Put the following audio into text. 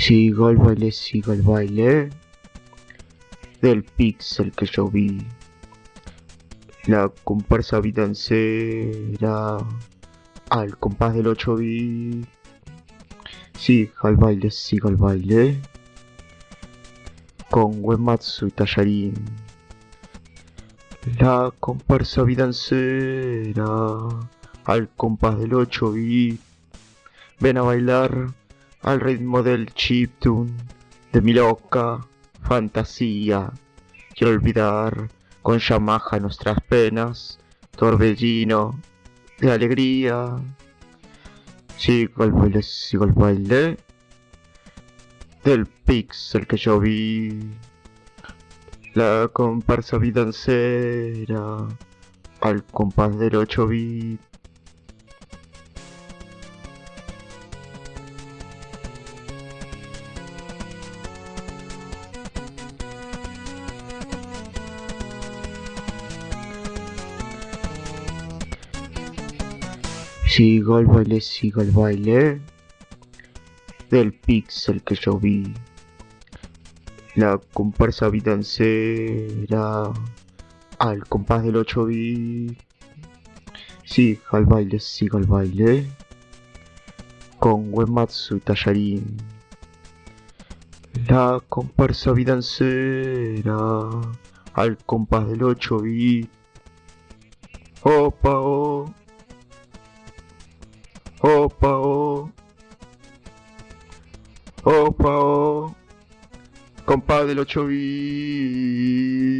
Sigo el baile, sigo el baile del pixel que yo vi. La comparsa vidancera al compás del 8 bit. Sigo el baile, sigo el baile con Wematsu y Tallarín. La comparsa vidancera al compás del 8 bit. Ven a bailar al ritmo del chiptune de mi loca fantasía. Quiero olvidar con Yamaha nuestras penas, torbellino de alegría. Sigo el baile, sigo el baile del pixel que yo vi. La comparsa vidancera al compás del 8 bit. Sigo el baile, sigo el baile del pixel que yo vi. La comparsa vidancera al compás del 8 bit. Sigo el baile, sigo el baile con Wematsu y Tallarín. La comparsa vidancera al compás del 8 bit. Opa, oh. Opa, oh. Opa, oh. Compás del 8 bit.